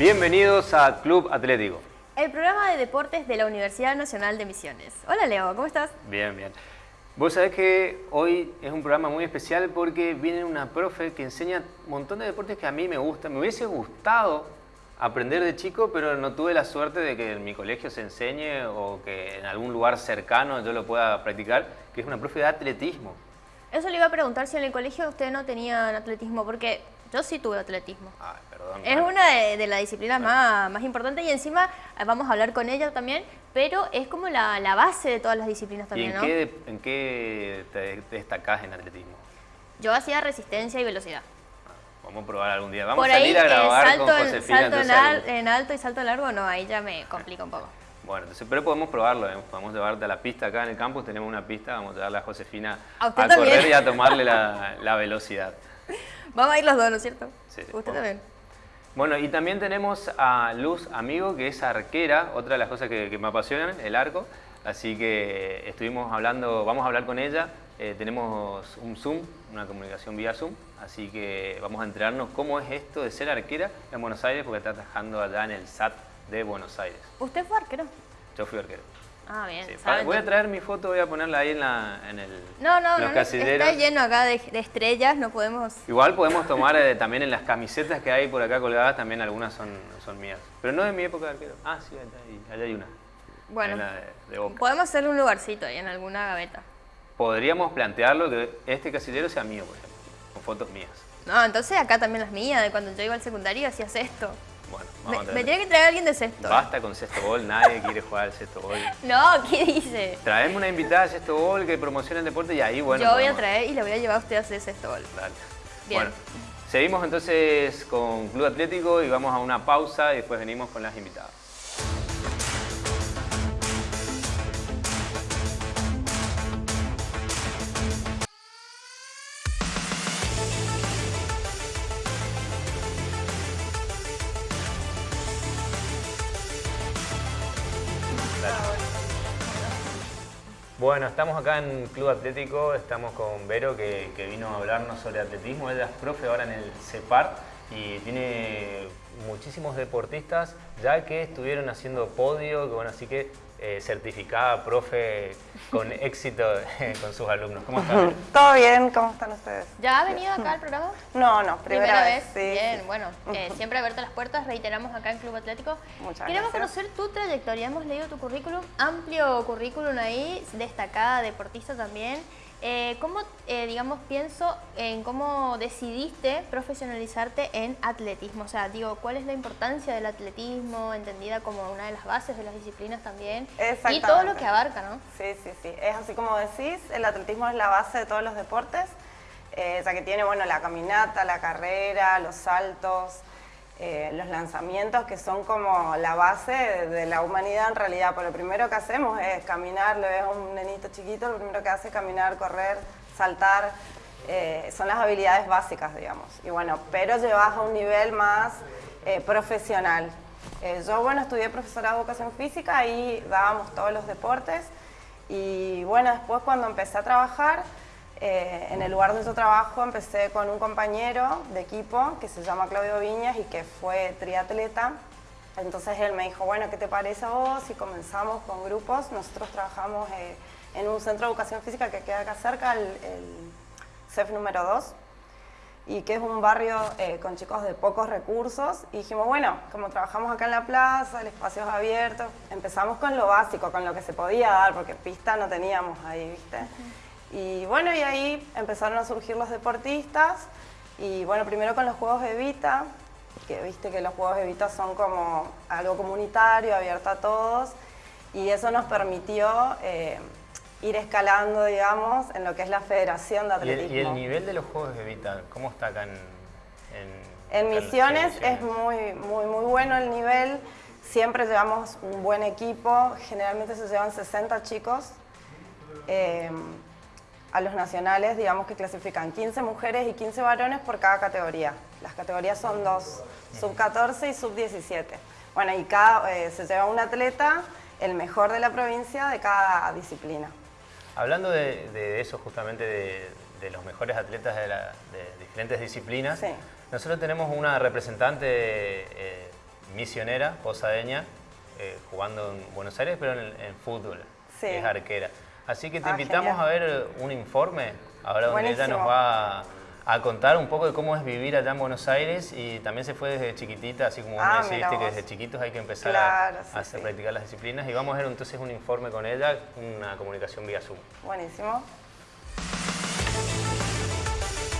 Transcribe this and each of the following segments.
Bienvenidos a Club Atlético. El programa de deportes de la Universidad Nacional de Misiones. Hola Leo, ¿cómo estás? Bien, bien. Vos sabés que hoy es un programa muy especial porque viene una profe que enseña un montón de deportes que a mí me gustan. Me hubiese gustado aprender de chico, pero no tuve la suerte de que en mi colegio se enseñe o que en algún lugar cercano yo lo pueda practicar, que es una profe de atletismo. Eso le iba a preguntar si en el colegio usted no tenían atletismo, porque yo sí tuve atletismo. Ay, perdón. Es una de, las disciplinas más, más importantes y encima eh, vamos a hablar con ella también, pero es como la, base de todas las disciplinas también, ¿Y en Qué, en qué te destacás en atletismo? Yo hacía resistencia y velocidad. Vamos a probar algún día. Vamos a salir a grabar salto, con Josefina. Salto en, en, alto y salto largo, no, ahí ya me complica un poco. Bueno, entonces, pero podemos probarlo, ¿eh? podemos llevarte a la pista acá en el campus, tenemos una pista, vamos a llevarle a Josefina a, correr y a tomarle la, velocidad. Vamos a ir los dos, ¿no es cierto? Sí. Usted también. Bueno, y también tenemos a Luz Amigo, que es arquera, otra de las cosas que, me apasionan, el arco. Así que estuvimos hablando, vamos a hablar con ella. Eh, tenemos un Zoom, una comunicación vía Zoom, así que vamos a enterarnos cómo es esto de ser arquera en Buenos Aires, porque está trabajando allá en el SAT de Buenos Aires. ¿Usted fue arquero? Yo fui arquero. Ah, bien. Voy a traer mi foto, voy a ponerla ahí en, la, en el, no, no, los no, Está lleno acá de, estrellas, no podemos... Igual podemos tomar eh, también en las camisetas que hay por acá colgadas, también algunas son, son mías. Pero no de mi época de arquero. Ah, sí, allá, hay una. Bueno, podemos hacer un lugarcito ahí en alguna gaveta. Podríamos plantearlo que este casillero sea mío, por ejemplo, con fotos mías. No, entonces acá también las mías, de cuando yo iba al secundario hacías esto. Bueno, vamos me, a me tiene que traer alguien de sexto. Basta con sexto gol, nadie quiere jugar al sexto gol. No, ¿qué dice? Traemos una invitada a sexto gol que promociona el deporte y ahí, bueno. Yo voy a traer y le voy a llevar a usted a hacer sexto gol. Dale. Bien. Bueno, seguimos entonces con Club Atlético y vamos a una pausa y después venimos con las invitadas. Bueno, estamos acá en Club Atlético, estamos con Vero que, vino a hablarnos sobre atletismo. Ella es profe ahora en el CEPAR y tiene muchísimos deportistas ya que estuvieron haciendo podio, que bueno, así que eh, certificada, profe, con éxito con sus alumnos. ¿Cómo están? Todo bien, ¿cómo están ustedes? ¿Ya ha venido acá al programa? No, no, primera, vez. Bien, bueno, eh, siempre abierto las puertas, reiteramos acá en Club Atlético. Muchas Queremos conocer tu trayectoria, hemos leído tu currículum, amplio currículum ahí, destacada, deportista también. Eh, ¿Cómo, eh, digamos, pienso en cómo decidiste profesionalizarte en atletismo? O sea, digo, ¿cuál es la importancia del atletismo, entendida como una de las bases de las disciplinas también? Y todo lo que abarca, ¿no? Sí, sí, sí. Es así como decís, el atletismo es la base de todos los deportes, eh, ya que tiene, bueno, la caminata, la carrera, los saltos, eh, los lanzamientos que son como la base de, la humanidad en realidad. Por lo primero que hacemos es caminar, le ves a un nenito chiquito, lo primero que hace es caminar, correr, saltar, eh, son las habilidades básicas, digamos. Y bueno, pero llevas a un nivel más eh, profesional. yo, bueno, estudié profesorado de educación física y dábamos todos los deportes. Y bueno, después cuando empecé a trabajar, eh, en el lugar donde yo trabajo empecé con un compañero de equipo que se llama Claudio Viñas y que fue triatleta. Entonces él me dijo, bueno, ¿qué te parece a vos? Y comenzamos con grupos. Nosotros trabajamos eh, en un centro de educación física que queda acá cerca, el, CEF número 2, y que es un barrio eh, con chicos de pocos recursos. Y dijimos, bueno, como trabajamos acá en la plaza, el espacio es abierto, empezamos con lo básico, con lo que se podía dar, porque pista no teníamos ahí, ¿viste? Y bueno, y ahí empezaron a surgir los deportistas y bueno, primero con los Juegos Evita, que viste que los Juegos Evita son como algo comunitario, abierto a todos y eso nos permitió eh, ir escalando, digamos, en lo que es la Federación de Atletismo. ¿Y el, nivel de los Juegos Evita, cómo está acá en...? En, en Misiones es muy, muy, muy bueno el nivel, siempre llevamos un buen equipo, generalmente se llevan 60 chicos. Eh, a los nacionales, digamos que clasifican 15 mujeres y 15 varones por cada categoría. Las categorías son dos, sub 14 y sub 17. Bueno, y cada, eh, se lleva un atleta, el mejor de la provincia, de cada disciplina. Hablando de, eso justamente, de, los mejores atletas de, diferentes disciplinas, nosotros tenemos una representante eh, misionera, posadeña, eh, jugando en Buenos Aires, pero en, fútbol. Sí. Es arquera. Así que te Ah, invitamos genial. a ver un informe, ahora donde ella nos va a, a contar un poco de cómo es vivir allá en Buenos Aires y también se fue desde chiquitita, así como vos Ah, me mira deciste que desde chiquitos hay que empezar Claro, a, sí, a hacer, sí. practicar las disciplinas y vamos a ver entonces un informe con ella, una comunicación vía Zoom. Buenísimo.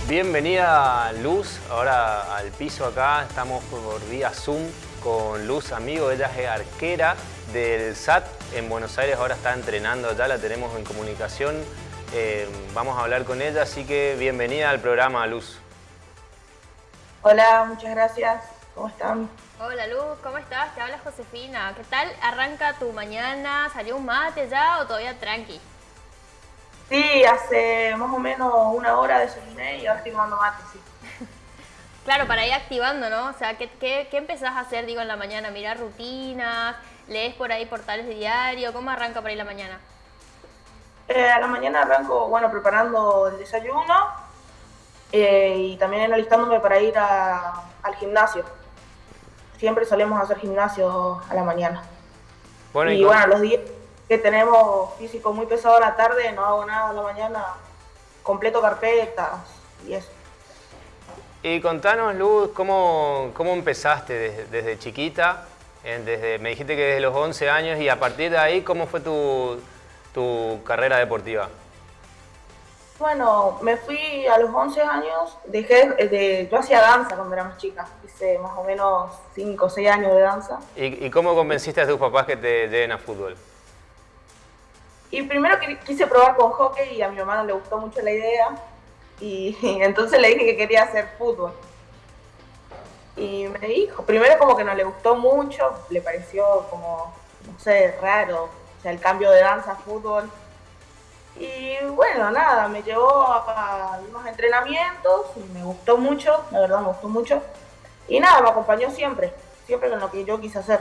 Bienvenida Luz, ahora al piso acá, estamos por vía Zoom con Luz Amigo, ella es arquera del SAT en Buenos Aires, ahora está entrenando ya, la tenemos en comunicación, Eh, vamos a hablar con ella, así que bienvenida al programa Luz. Hola, muchas gracias. ¿Cómo están? Hola Luz, ¿cómo estás? Te habla Josefina. ¿Qué tal arranca tu mañana? ¿Salió un mate ya o todavía tranqui? Sí, hace más o menos una hora desayuné y ahora estoy tomando mate, sí. Claro, para ir activando, ¿no? O sea, ¿qué, qué, qué empezás a hacer, digo, en la mañana? ¿Mirar rutinas? ¿Lees por ahí portales de diario? ¿Cómo arranca para ir la mañana? Eh, a la mañana arranco, bueno, preparando el desayuno eh, y también alistándome para ir a- al gimnasio. Siempre solemos hacer gimnasio a la mañana. Bueno, y bueno, los días que tenemos físico muy pesado a la tarde, no hago nada a la mañana, completo carpetas y eso. Y contanos, Luz, ¿cómo, cómo empezaste desde, desde chiquita? Desde, me dijiste que desde los 11 años y a partir de ahí, ¿cómo fue tu, tu carrera deportiva? Bueno, me fui a los 11 años, dejé de, yo hacía danza cuando era más chica, hice más o menos 5 o 6 años de danza. ¿Y, y cómo convenciste a tus papás que te lleven a fútbol? Y primero quise probar con hockey y a mi mamá no le gustó mucho la idea y, entonces le dije que quería hacer fútbol. Y me dijo, primero como que no le gustó mucho, le pareció como, no sé, raro, o sea, el cambio de danza a fútbol. Y bueno, nada, me llevó a, unos entrenamientos y me gustó mucho, la verdad me gustó mucho. Y nada, me acompañó siempre, siempre con lo que yo quise hacer.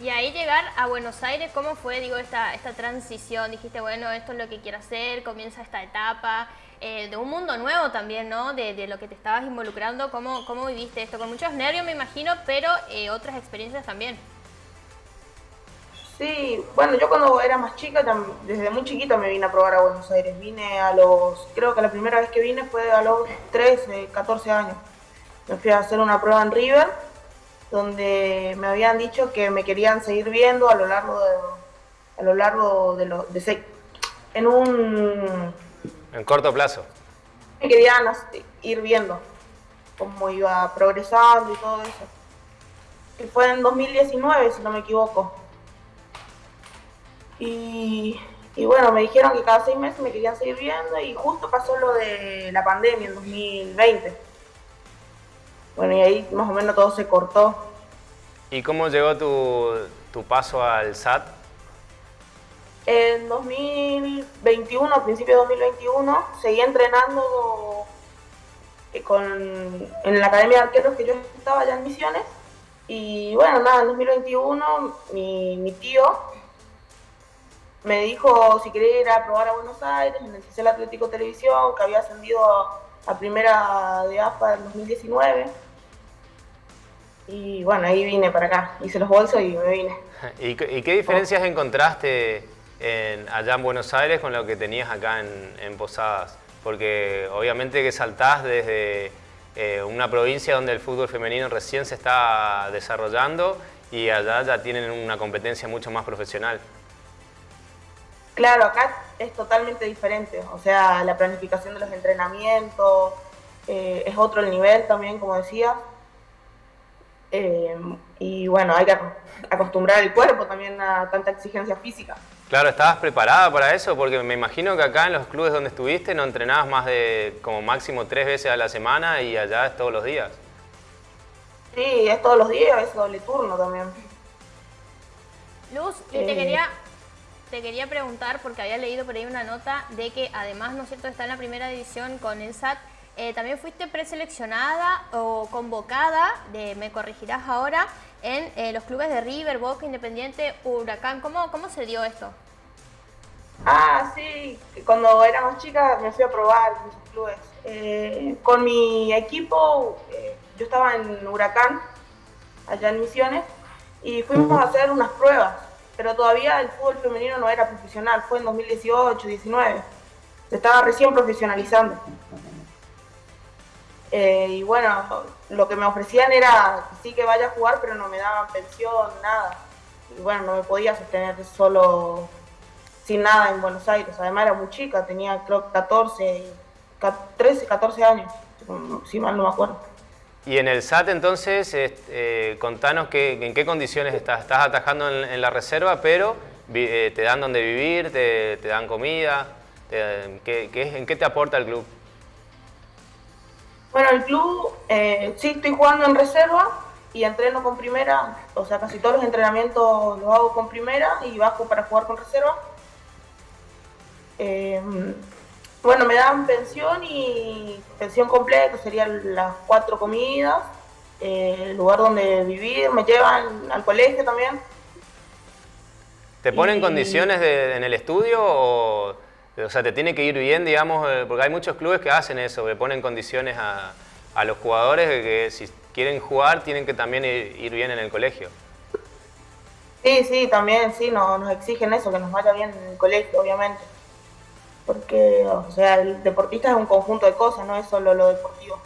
Y ahí llegar a Buenos Aires, ¿cómo fue, digo, esta, esta transición? Dijiste, bueno, esto es lo que quiero hacer, comienza esta etapa eh, de un mundo nuevo también, ¿no? De, lo que te estabas involucrando, ¿cómo, cómo viviste esto? Con muchos nervios, me imagino, pero eh, otras experiencias también. Sí, bueno, yo cuando era más chica, desde muy chiquita me vine a probar a Buenos Aires. Vine a los, creo que la primera vez que vine fue a los 13, 14 años. Me fui a hacer una prueba en River, donde me habían dicho que me querían seguir viendo a lo largo de, a lo largo de los, en un, En corto plazo. me querían ir viendo cómo iba progresando y todo eso. Y fue en 2019, si no me equivoco. Y, y bueno, me dijeron que cada seis meses me querían seguir viendo y justo pasó lo de la pandemia en 2020. Bueno, y ahí más o menos todo se cortó. ¿Y cómo llegó tu, tu paso al SAT? En 2021, a principios de 2021, seguí entrenando eh, con, en la academia de arqueros que yo estaba allá en Misiones. Y bueno, nada, en 2021 mi, mi tío me dijo si quería ir a probar a Buenos Aires en el Atlético Televisión, que había ascendido a, a primera de AFA en 2019. Y bueno, ahí vine para acá, hice los bolsos y me vine. ¿Y, qué- y qué diferencias encontraste allá en Buenos Aires con lo que tenías acá en, Posadas? Porque obviamente que saltás desde eh, una provincia donde el fútbol femenino recién se está desarrollando y allá ya tienen una competencia mucho más profesional. Claro, acá es totalmente diferente, o sea, la planificación de los entrenamientos, eh, es otro el nivel también, como decía. Eh, y bueno, hay que ac- acostumbrar el cuerpo también a tanta exigencia física. Claro, ¿estabas preparada para eso? Porque me imagino que acá en los clubes donde estuviste no entrenabas más de como máximo tres veces a la semana y allá es todos los días. Sí, es todos los días, es doble turno también. Luz, y te Eh. quería, te quería preguntar, porque había leído por ahí una nota de que además, ¿no es cierto?, está en la primera división con el SAT. Eh, también fuiste preseleccionada o convocada, de, me corregirás ahora, en eh, los clubes de River, Boca, Independiente, Huracán. ¿Cómo, ¿Cómo se dio esto? Ah, sí, cuando era más chica me fui a probar en esos clubes. Eh, con mi equipo, yo estaba en Huracán allá en Misiones, y fuimos a hacer unas pruebas, pero todavía el fútbol femenino no era profesional, fue en 2018, 19, se estaba recién profesionalizando. Eh, y bueno, lo que me ofrecían era sí que vaya a jugar, pero no me daban pensión, nada. Y bueno, no me podía sostener solo sin nada en Buenos Aires. Además era muy chica, tenía creo 14, 13, 14 años, si mal no me acuerdo. Y en el SAT entonces, eh, contanos que, en qué condiciones estás. Estás atajando en, la reserva, pero eh, te dan donde vivir, te, dan comida. ¿En qué te aporta el club? Bueno, el club eh, sí estoy jugando en reserva y entreno con primera, o sea, casi todos los entrenamientos los hago con primera y bajo para jugar con reserva. Eh, bueno, me dan pensión y pensión completa, serían las cuatro comidas, eh, el lugar donde vivir, me llevan al colegio también. ¿Te ponen condiciones en el estudio o, o sea, te tiene que ir bien, digamos, eh, porque hay muchos clubes que hacen eso, que ponen condiciones a, a los jugadores de que si quieren jugar tienen que también ir, bien en el colegio? Sí, sí, también, sí, nos exigen eso, que nos vaya bien en el colegio, obviamente porque, o sea, el deportista es un conjunto de cosas, no es solo lo deportivo.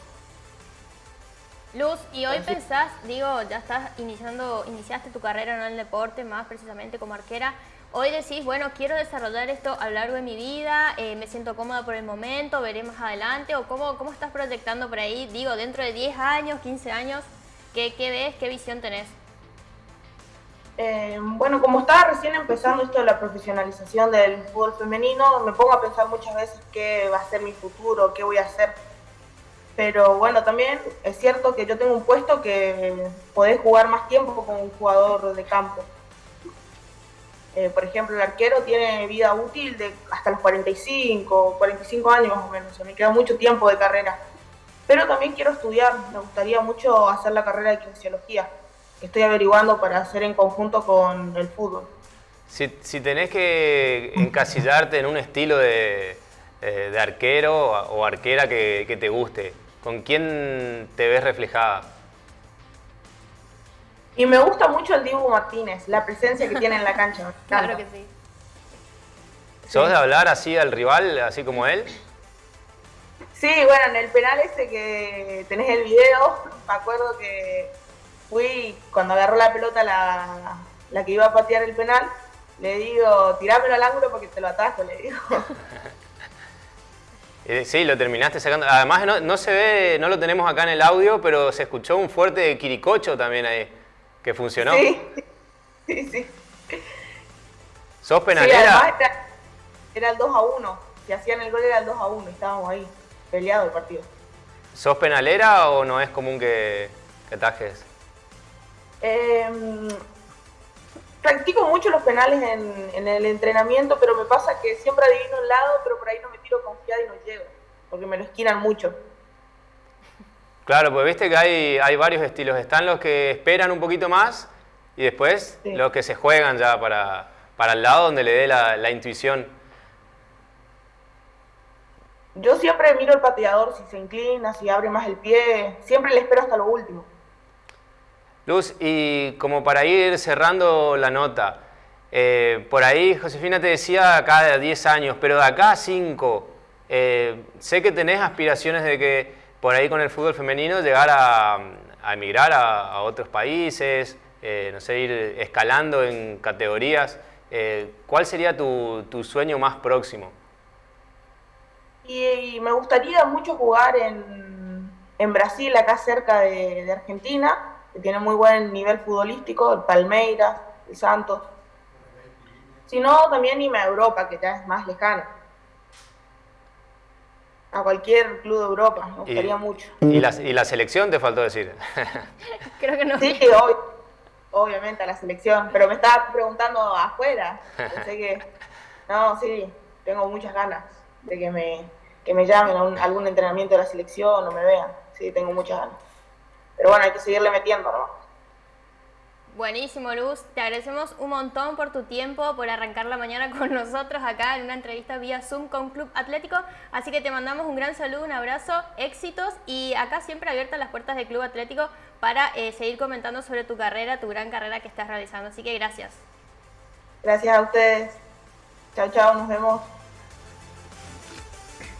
Luz, y hoy pensás, digo, ya estás iniciando, iniciaste tu carrera en el deporte, más precisamente como arquera. Hoy decís, bueno, quiero desarrollar esto a lo largo de mi vida, eh, me siento cómoda por el momento, veré más adelante, o cómo, cómo estás proyectando por ahí, digo, dentro de 10 años, 15 años, ¿qué, qué ves, qué visión tenés? Eh, bueno, como estaba recién empezando esto de la profesionalización del fútbol femenino, me pongo a pensar muchas veces qué va a ser mi futuro, qué voy a hacer. Pero bueno, también es cierto que yo tengo un puesto que podés jugar más tiempo como un jugador de campo. Eh, por ejemplo, el arquero tiene vida útil de hasta los 45, 45 años más o menos, o me queda mucho tiempo de carrera. Pero también quiero estudiar, me gustaría mucho hacer la carrera de kinesiología estoy averiguando para hacer en conjunto con el fútbol. Si, tenés que encasillarte en un estilo de, eh, arquero o arquera que, te guste, ¿con quién te ves reflejada? Y me gusta mucho el Dibu Martínez, la presencia que tiene en la cancha. claro que sí. ¿Sos de hablar así al rival, así como él? Sí, bueno, en el penal ese que tenés el video, me acuerdo que fui, cuando agarró la pelota la, la que iba a patear el penal, le digo, tirámelo al ángulo porque te lo atajo, le digo. Eh, sí, lo terminaste sacando. Además no, no, se ve, no lo tenemos acá en el audio, pero se escuchó un fuerte quiricocho también ahí, que funcionó. Sí, sí, sí. ¿Sos penalera? era, el 2 a 1. Si hacían el gol era el 2 a 1, estábamos ahí, peleado el partido. ¿Sos penalera o no es común que, que tajes? Eh, practico mucho los penales en, el entrenamiento, pero me pasa que siempre adivino el lado, pero por ahí no me tiro confiada y no llego, porque me lo esquinan mucho. Claro, pues viste que hay, hay varios estilos. Están los que esperan un poquito más y después los que se juegan ya para, para el lado donde le dé la, la intuición. Yo siempre miro el pateador si se inclina, si abre más el pie, siempre le espero hasta lo último. Luz, y como para ir cerrando la nota, eh, por ahí Josefina te decía acá de 10 años, pero de acá a 5, eh, sé que tenés aspiraciones de que por ahí con el fútbol femenino llegar a, emigrar a, otros países, eh, no sé, ir escalando en categorías. ¿Cuál sería tu, sueño más próximo? Y, me gustaría mucho jugar en, Brasil, acá cerca de Argentina que tiene muy buen nivel futbolístico, el Palmeiras, el Santos. Si no, también irme a Europa, que ya es más lejano. A cualquier club de Europa, me gustaría mucho. ¿Y la, ¿Y la selección te faltó decir? Creo que no. Sí, obviamente a la selección, pero me estaba preguntando afuera. Pensé que, no, sí, tengo muchas ganas de que me, que me llamen a, a algún entrenamiento de la selección o me vean. Sí, tengo muchas ganas. Pero bueno, hay que seguirle metiendo, ¿no? Buenísimo, Luz. Te agradecemos un montón por tu tiempo, por arrancar la mañana con nosotros acá en una entrevista vía Zoom con Club Atlético. Así que te mandamos un gran saludo, un abrazo, éxitos y acá siempre abiertas las puertas del Club Atlético para eh, seguir comentando sobre tu carrera, tu gran carrera que estás realizando. Así que gracias. Gracias a ustedes. Chao, chao, nos vemos.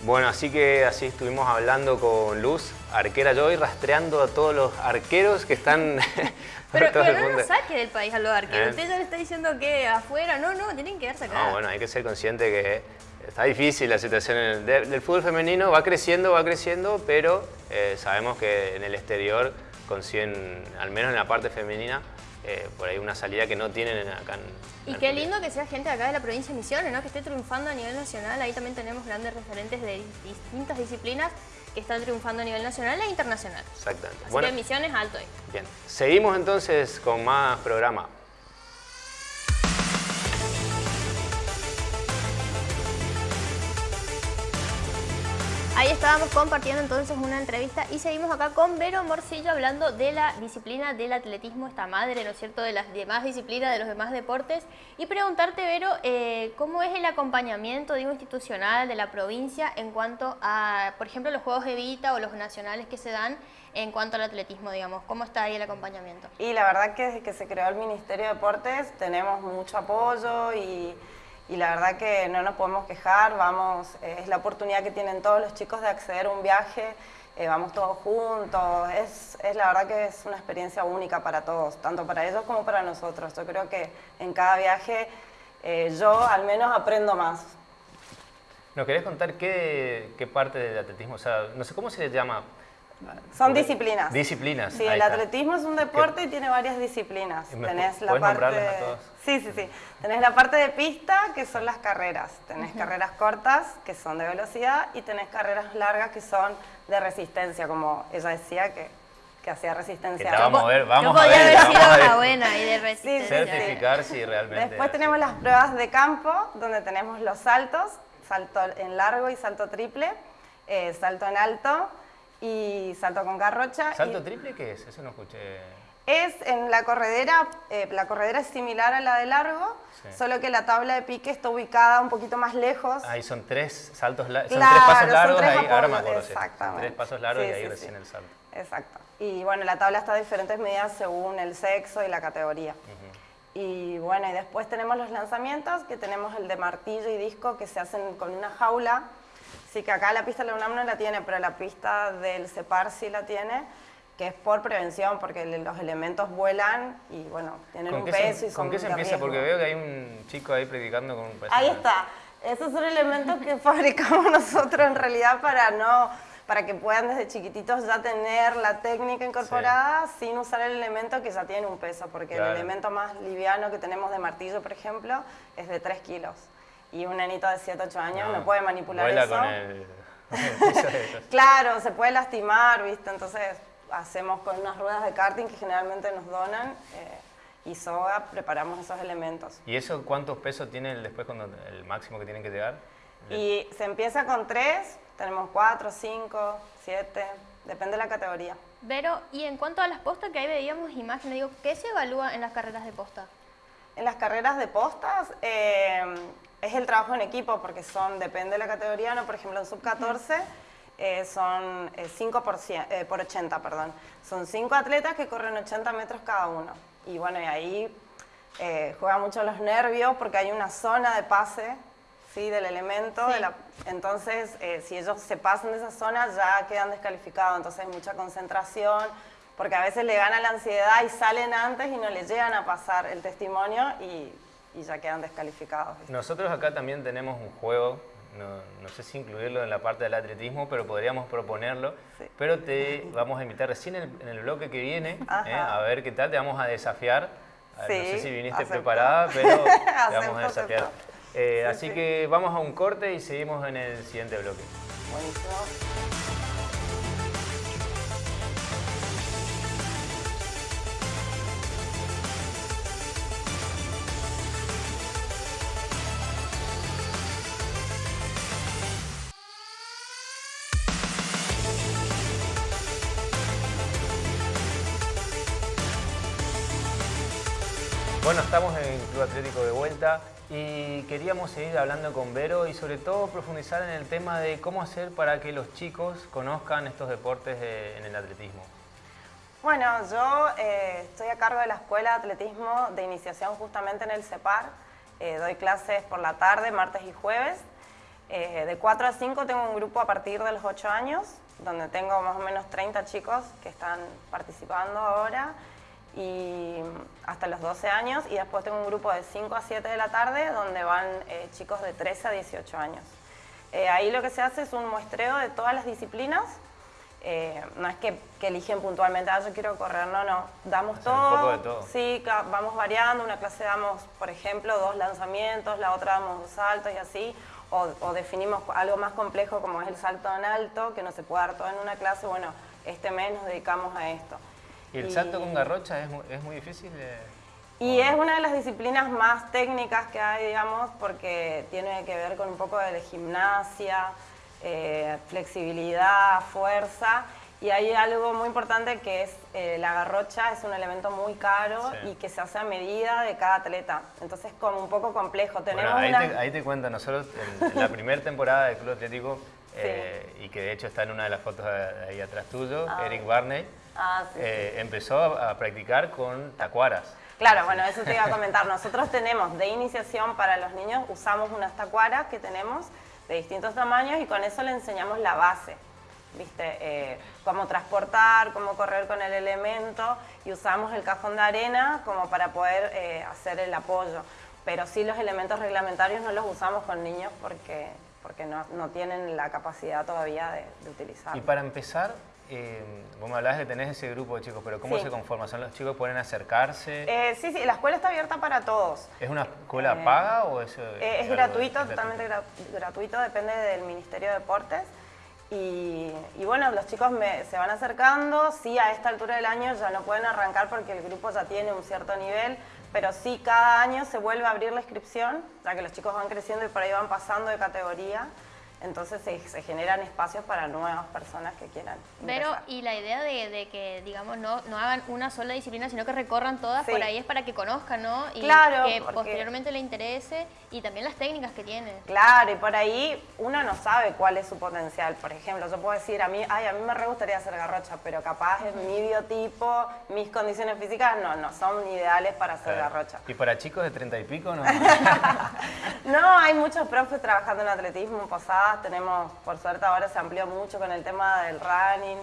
Bueno, así que así estuvimos hablando con Luz, arquera yo, y rastreando a todos los arqueros que están Pero, pero no nos saque del país a los arqueros. ¿Eh? Usted ya le está diciendo que afuera, no, no, tienen que quedarse acá. No, bueno, hay que ser consciente que está difícil la situación del fútbol femenino, va creciendo, va creciendo, pero eh, sabemos que en el exterior consiguen, al menos en la parte femenina, eh, por ahí una salida que no tienen acá en, Y qué lindo que sea gente acá de la provincia de Misiones, ¿no? que esté triunfando a nivel nacional. Ahí también tenemos grandes referentes de distintas disciplinas que están triunfando a nivel nacional e internacional. Exactamente. Así que Misiones alto ahí. Bien, seguimos entonces con más programa. Ahí estábamos compartiendo entonces una entrevista y seguimos acá con Vero Morcillo hablando de la disciplina del atletismo, esta madre, ¿no es cierto?, de las demás disciplinas, de los demás deportes. Y preguntarte, Vero, eh, ¿cómo es el acompañamiento, digo, institucional de la provincia en cuanto a, por ejemplo, los Juegos Evita o los nacionales que se dan en cuanto al atletismo, digamos? ¿Cómo está ahí el acompañamiento? Y la verdad que desde que se creó el Ministerio de Deportes tenemos mucho apoyo y y la verdad que no nos podemos quejar, vamos, es la oportunidad que tienen todos los chicos de acceder a un viaje, eh, vamos todos juntos, es, es, la verdad que es una experiencia única para todos, tanto para ellos como para nosotros. Yo creo que en cada viaje eh, yo al menos aprendo más. ¿Nos querés contar qué, qué parte del atletismo, o sea, no sé cómo se le llama, son disciplinas. Disciplinas. Sí, el atletismo es un deporte y tiene varias disciplinas. Tenés la parte. Sí, sí, sí. Tenés la parte de pista, que son las carreras. Tenés carreras cortas, que son de velocidad, y tenés carreras largas, que son de resistencia, como ella decía, que, que hacía resistencia. vamos a ver, vamos a ver. haber sido una buena y de resistencia. Certificar si realmente. Después tenemos las pruebas de campo, donde tenemos los saltos, salto en largo y salto triple, eh, salto en alto y salto con garrocha. ¿Salto triple qué es? Eso no escuché. Es en la corredera, eh, la corredera es similar a la de largo, solo que la tabla de pique está ubicada un poquito más lejos. Ahí son tres saltos son tres pasos largos, ahí, ahora me acuerdo. Exactamente. tres pasos largos y ahí recién el salto. Exacto. Y bueno, la tabla está a diferentes medidas según el sexo y la categoría. Y bueno, y después tenemos los lanzamientos, que tenemos el de martillo y disco que se hacen con una jaula Sí, que acá la pista de la UNAM no la tiene, pero la pista del CEPAR sí la tiene, que es por prevención, porque los elementos vuelan y bueno, tienen un peso y son ¿Con qué se empieza? Porque veo que hay un chico ahí predicando con un peso. Ahí está. Esos son elementos que fabricamos nosotros en realidad para no para que puedan desde chiquititos ya tener la técnica incorporada sin usar el elemento que ya tiene un peso, porque el elemento más liviano que tenemos de martillo, por ejemplo, es de 3 kilos y un nenito de 7, 8 años no, puede manipular eso. Con el, claro, se puede lastimar, ¿viste? Entonces hacemos con unas ruedas de karting que generalmente nos donan eh, y soga preparamos esos elementos. ¿Y eso cuántos pesos tiene después cuando el máximo que tienen que llegar? Y se empieza con 3, tenemos 4, 5, 7, depende de la categoría. Pero, y en cuanto a las postas que ahí veíamos imágenes, digo, ¿qué se evalúa en las carreras de posta? En las carreras de postas, eh, es el trabajo en equipo porque son, depende de la categoría, ¿no? por ejemplo en sub-14 eh, son 5 eh, eh, por, 80, perdón. Son 5 atletas que corren 80 metros cada uno. Y bueno, y ahí juega mucho los nervios porque hay una zona de pase ¿sí? del elemento. De la, entonces, si ellos se pasan de esa zona ya quedan descalificados. Entonces hay mucha concentración porque a veces le gana la ansiedad y salen antes y no le llegan a pasar el testimonio y y ya quedan descalificados. Nosotros acá también tenemos un juego, no, sé si incluirlo en la parte del atletismo, pero podríamos proponerlo. Pero te vamos a invitar recién en el, bloque que viene, eh, a ver qué tal, te vamos a desafiar. no sé si viniste preparada, pero te vamos a desafiar. Eh, así que vamos a un corte y seguimos en el siguiente bloque. Buenísimo. Estamos en Club Atlético de vuelta y queríamos seguir hablando con Vero y sobre todo profundizar en el tema de cómo hacer para que los chicos conozcan estos deportes en el atletismo. Bueno, yo eh, estoy a cargo de la Escuela de Atletismo de Iniciación justamente en el CEPAR. Eh, doy clases por la tarde, martes y jueves. Eh, de 4 a 5 tengo un grupo a partir de los 8 años, donde tengo más o menos 30 chicos que están participando ahora y hasta los 12 años y después tengo un grupo de 5 a 7 de la tarde donde van chicos de 13 a 18 años. ahí lo que se hace es un muestreo de todas las disciplinas eh, no es que, eligen puntualmente, ah, yo quiero correr, no, no, damos todo, un poco de todo. Sí, vamos variando, una clase damos, por ejemplo, dos lanzamientos, la otra damos dos saltos y así, o, definimos algo más complejo como es el salto en alto, que no se puede dar todo en una clase, bueno, este mes nos dedicamos a esto. ¿Y el salto con garrocha es, muy difícil? Y es una de las disciplinas más técnicas que hay, digamos, porque tiene que ver con un poco de gimnasia, eh, flexibilidad, fuerza. Y hay algo muy importante que es eh, la garrocha, es un elemento muy caro y que se hace a medida de cada atleta. Entonces como un poco complejo. Tenemos ahí, te, ahí, te, cuento, nosotros en, la primera temporada del Club Atlético, eh, y que de hecho está en una de las fotos ahí atrás tuyo, ah. Eric Barney, ah, empezó a, practicar con tacuaras. Claro, bueno, eso te iba a comentar. Nosotros tenemos de iniciación para los niños, usamos unas tacuaras que tenemos de distintos tamaños y con eso le enseñamos la base. ¿Viste? Eh, cómo transportar, cómo correr con el elemento y usamos el cajón de arena como para poder eh, hacer el apoyo. Pero sí los elementos reglamentarios no los usamos con niños porque, porque no, no tienen la capacidad todavía de, de utilizarlos. Y para empezar, eh, vos me hablabas de tener ese grupo de chicos, pero ¿cómo se conforma? ¿Son los chicos que pueden acercarse? Eh, sí, sí, la escuela está abierta para todos. ¿Es una escuela eh, paga o es...? es gratuito, totalmente gratuito, depende del Ministerio de Deportes. Y, bueno, los chicos se van acercando, sí, a esta altura del año ya no pueden arrancar porque el grupo ya tiene un cierto nivel, pero sí, cada año se vuelve a abrir la inscripción, ya que los chicos van creciendo y por ahí van pasando de categoría. Entonces se, generan espacios para nuevas personas que quieran. Pero, y la idea de, que, digamos, no, no hagan una sola disciplina, sino que recorran todas, por ahí es para que conozcan, ¿no? Y que posteriormente le interese y también las técnicas que tiene. Claro, y por ahí uno no sabe cuál es su potencial. Por ejemplo, yo puedo decir, a mí, ay, a mí me re gustaría hacer garrocha, pero capaz es mi biotipo, mis condiciones físicas, no, no son ideales para hacer garrocha. ¿Y para chicos de treinta y pico no? no, hay muchos profes trabajando en atletismo, posada tenemos, por suerte ahora se amplió mucho con el tema del running,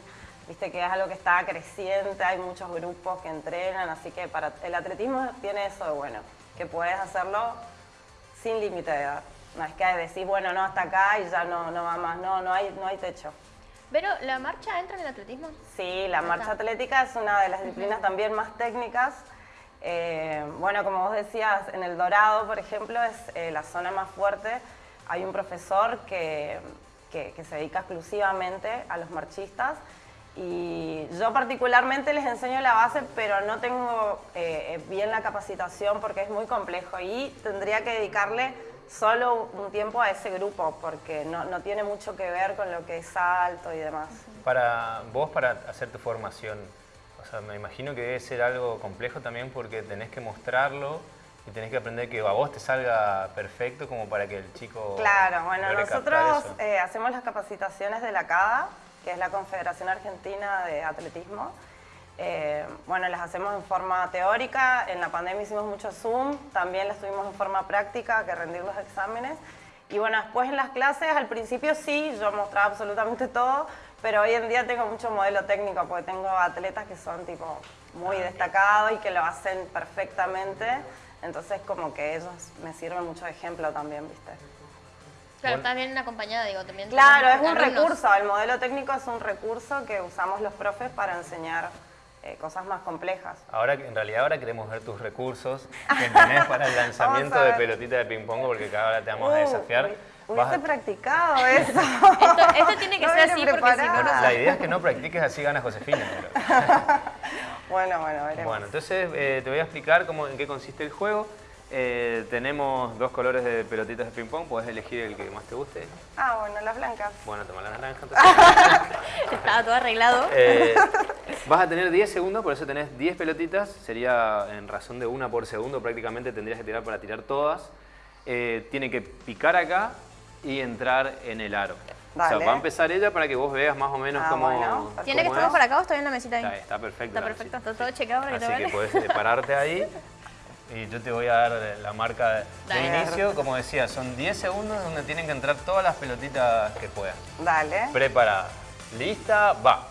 viste que es algo que está creciente, hay muchos grupos que entrenan, así que para el atletismo tiene eso de bueno, que puedes hacerlo sin límite de edad. No es que decís, bueno, no, hasta acá y ya no, no va más, no, no hay, no hay techo. Pero, ¿la marcha entra en el atletismo? Sí, la marcha atlética es una de las disciplinas también más técnicas. Eh, bueno, como vos decías, en el Dorado, por ejemplo, es eh, la zona más fuerte hay un profesor que, se dedica exclusivamente a los marchistas y yo particularmente les enseño la base, pero no tengo eh, bien la capacitación porque es muy complejo y tendría que dedicarle solo un tiempo a ese grupo porque no, no tiene mucho que ver con lo que es salto y demás. Para vos, para hacer tu formación, o sea, me imagino que debe ser algo complejo también porque tenés que mostrarlo y tenés que aprender que a vos te salga perfecto como para que el chico... Claro, bueno, nosotros eh, hacemos las capacitaciones de la CADA, que es la Confederación Argentina de Atletismo. Eh, bueno, las hacemos en forma teórica, en la pandemia hicimos mucho Zoom, también las tuvimos en forma práctica, que rendir los exámenes. Y bueno, después en las clases, al principio sí, yo mostraba absolutamente todo, pero hoy en día tengo mucho modelo técnico, porque tengo atletas que son tipo muy ah, destacados y que lo hacen perfectamente. Entonces como que ellos me sirven mucho de ejemplo también, ¿viste? Claro, también acompañada, digo, también. Claro, es un recurso, el modelo técnico es un recurso que usamos los profes para enseñar eh, cosas más complejas. Ahora, en realidad ahora queremos ver tus recursos que tenés para el lanzamiento de pelotita de ping pong, porque cada hora te vamos a uh, desafiar. Hubiese practicado eso. esto, tiene que ser así porque si no, La idea es que no practiques así gana Josefina. bueno, bueno, veremos. Bueno, entonces eh, te voy a explicar cómo, en qué consiste el juego. Eh, tenemos dos colores de pelotitas de ping pong, puedes elegir el que más te guste. Ah, bueno, las blancas. Bueno, toma la naranja. entonces. Estaba todo arreglado. Eh, vas a tener 10 segundos, por eso tenés 10 pelotitas, sería en razón de una por segundo, prácticamente tendrías que tirar para tirar todas. Eh, tiene que picar acá y entrar en el aro. O sea, va a empezar ella para que vos veas más o menos Ah, cómo, bueno. ¿Tiene que estar es. por acá o está bien la mesita ahí? Está, está perfecto. Está perfecto, está todo chequeado para que Así te que vean. puedes eh, pararte ahí y yo te voy a dar la marca de, inicio. Como decía, son 10 segundos donde tienen que entrar todas las pelotitas que puedan. Dale. Preparada. Lista, va.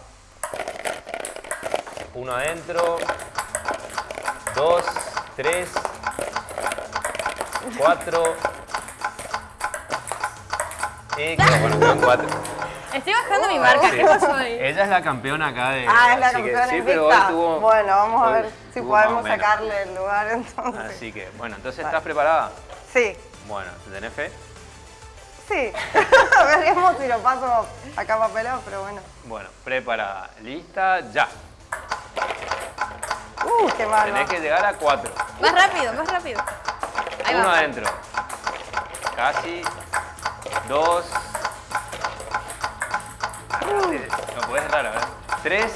Uno adentro. Dos, tres, cuatro. Y quedó, bueno, quedan cuatro. Estoy bajando mi marca, Sí. ¿qué pasó ahí? Ella es la campeona acá de. Ah, es la que campeona sí, pero hoy invicta. tuvo- Bueno, vamos a ver si podemos sacarle el lugar entonces. Así que, bueno, entonces ¿estás preparada? Sí, Bueno, ¿tenés fe? sí. Veremos si lo paso acá papelado, pero bueno. Bueno, preparada. Lista, ya. Uh, qué malo. Tenés que llegar a cuatro. Más rápido, más rápido. Ahí Uno va. adentro. Casi. Dos. No puedes entrar, a ver. Tres.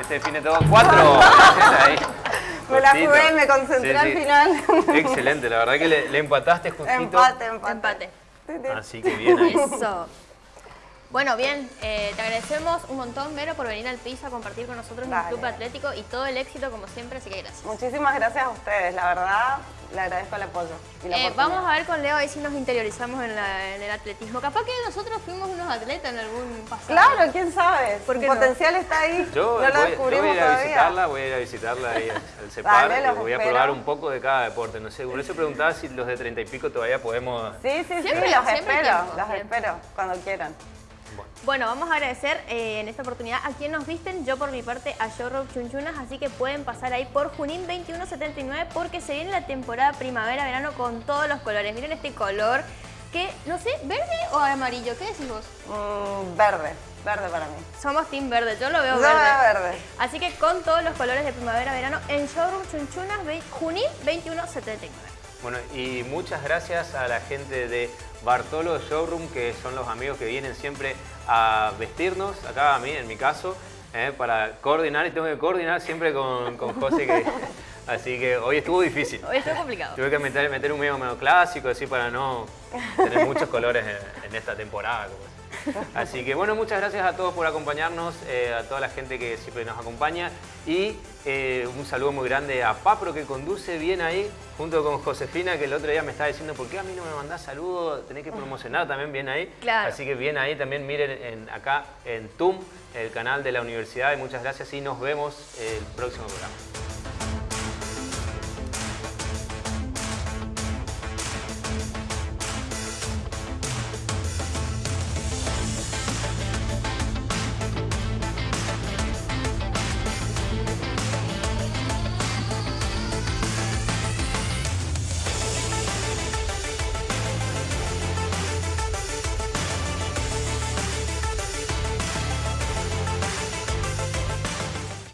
Este define todo. Cuatro. Ahí. Me la jugué, me concentré Sí, al sí. final. Excelente, la verdad que le, le empataste justito. empate, empate. Empate. Sí, sí. Así que bien ahí. Eso. Bueno, bien, eh, te agradecemos un montón, Vero, por venir al piso a compartir con nosotros en el. Club Atlético y todo el éxito, como siempre, así que gracias. Muchísimas gracias a ustedes, la verdad, le agradezco el apoyo. Y la Eh, vamos a ver con Leo ahí si nos interiorizamos en, la- en el atletismo. Capaz que nosotros fuimos unos atletas en algún pasado. Claro, quién sabe. ¿Por Su qué no? potencial está ahí. Yo, no lo voy, yo voy a ir a visitarla, voy a ir a visitarla ahí al CEPAR, Dale, y los voy a espero. probar un poco de cada deporte, no sé, por eso preguntaba si los de treinta y pico todavía podemos... Sí, sí, sí, los espero, tiempo, los espero, cuando quieran. Bueno, vamos a agradecer eh, en esta oportunidad a quien nos visten, yo por mi parte a Showroom Chunchunas, así que pueden pasar ahí por Junín 2179 porque se viene la temporada primavera-verano con todos los colores. Miren este color que, no sé, verde o amarillo, ¿qué decís vos? Mm, verde, verde para mí. Somos team verde, yo lo veo verde. Así que con todos los colores de primavera-verano en Showroom Chunchunas, ve- Junín 2179. Bueno, y muchas gracias a la gente de Bartolo Showroom, que son los amigos que vienen siempre a vestirnos, acá a mí en mi caso, eh, para coordinar, y tengo que coordinar siempre con, con José, que, así que hoy estuvo difícil. Hoy está complicado. Tuve que meter, meter un medio medio clásico, así para no tener muchos colores en, en esta temporada. como. Así que bueno, muchas gracias a todos por acompañarnos, eh, a toda la gente que siempre nos acompaña y eh, un saludo muy grande a Papro que conduce bien ahí, junto con Josefina que el otro día me estaba diciendo, ¿por qué a mí no me mandás saludos? Tenés que promocionar también bien ahí. Claro. Así que bien ahí también miren en- acá en TUM, el canal de la universidad y muchas gracias y nos vemos el próximo programa.